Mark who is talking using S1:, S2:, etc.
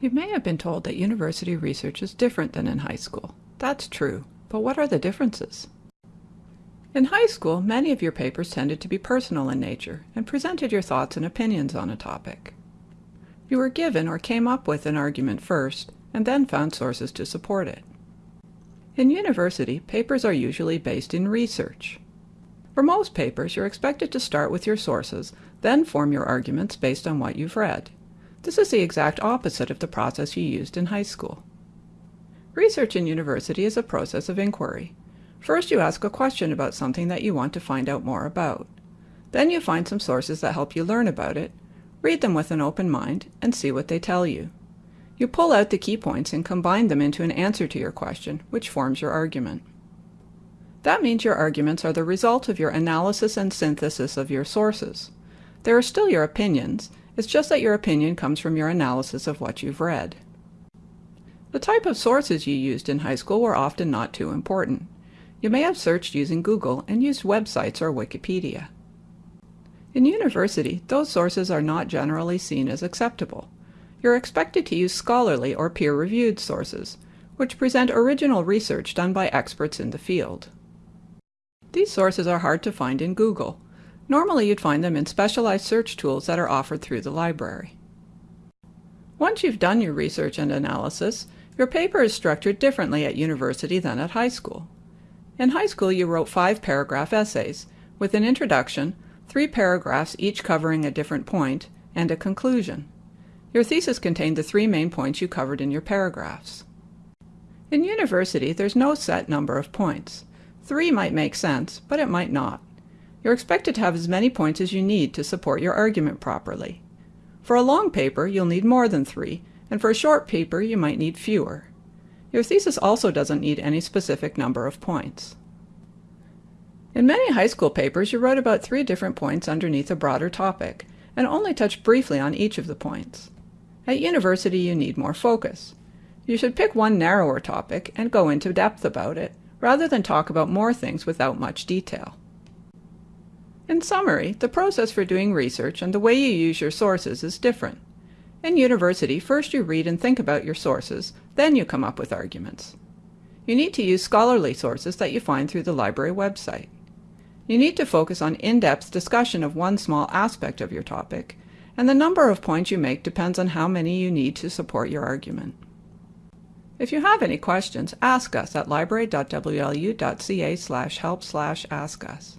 S1: You may have been told that university research is different than in high school. That's true, but what are the differences? In high school, many of your papers tended to be personal in nature and presented your thoughts and opinions on a topic. You were given or came up with an argument first, and then found sources to support it. In university, papers are usually based in research. For most papers, you're expected to start with your sources, then form your arguments based on what you've read. This is the exact opposite of the process you used in high school. Research in university is a process of inquiry. First you ask a question about something that you want to find out more about. Then you find some sources that help you learn about it, read them with an open mind, and see what they tell you. You pull out the key points and combine them into an answer to your question, which forms your argument. That means your arguments are the result of your analysis and synthesis of your sources. They are still your opinions, it's just that your opinion comes from your analysis of what you've read. The type of sources you used in high school were often not too important. You may have searched using Google and used websites or Wikipedia. In university, those sources are not generally seen as acceptable. You're expected to use scholarly or peer-reviewed sources, which present original research done by experts in the field. These sources are hard to find in Google, Normally you'd find them in specialized search tools that are offered through the library. Once you've done your research and analysis, your paper is structured differently at university than at high school. In high school you wrote five paragraph essays, with an introduction, three paragraphs each covering a different point, and a conclusion. Your thesis contained the three main points you covered in your paragraphs. In university, there's no set number of points. Three might make sense, but it might not. You're expected to have as many points as you need to support your argument properly. For a long paper, you'll need more than three, and for a short paper, you might need fewer. Your thesis also doesn't need any specific number of points. In many high school papers, you wrote about three different points underneath a broader topic, and only touched briefly on each of the points. At university, you need more focus. You should pick one narrower topic and go into depth about it, rather than talk about more things without much detail. In summary, the process for doing research and the way you use your sources is different. In university, first you read and think about your sources, then you come up with arguments. You need to use scholarly sources that you find through the library website. You need to focus on in-depth discussion of one small aspect of your topic, and the number of points you make depends on how many you need to support your argument. If you have any questions, ask us at library.wlu.ca help ask us.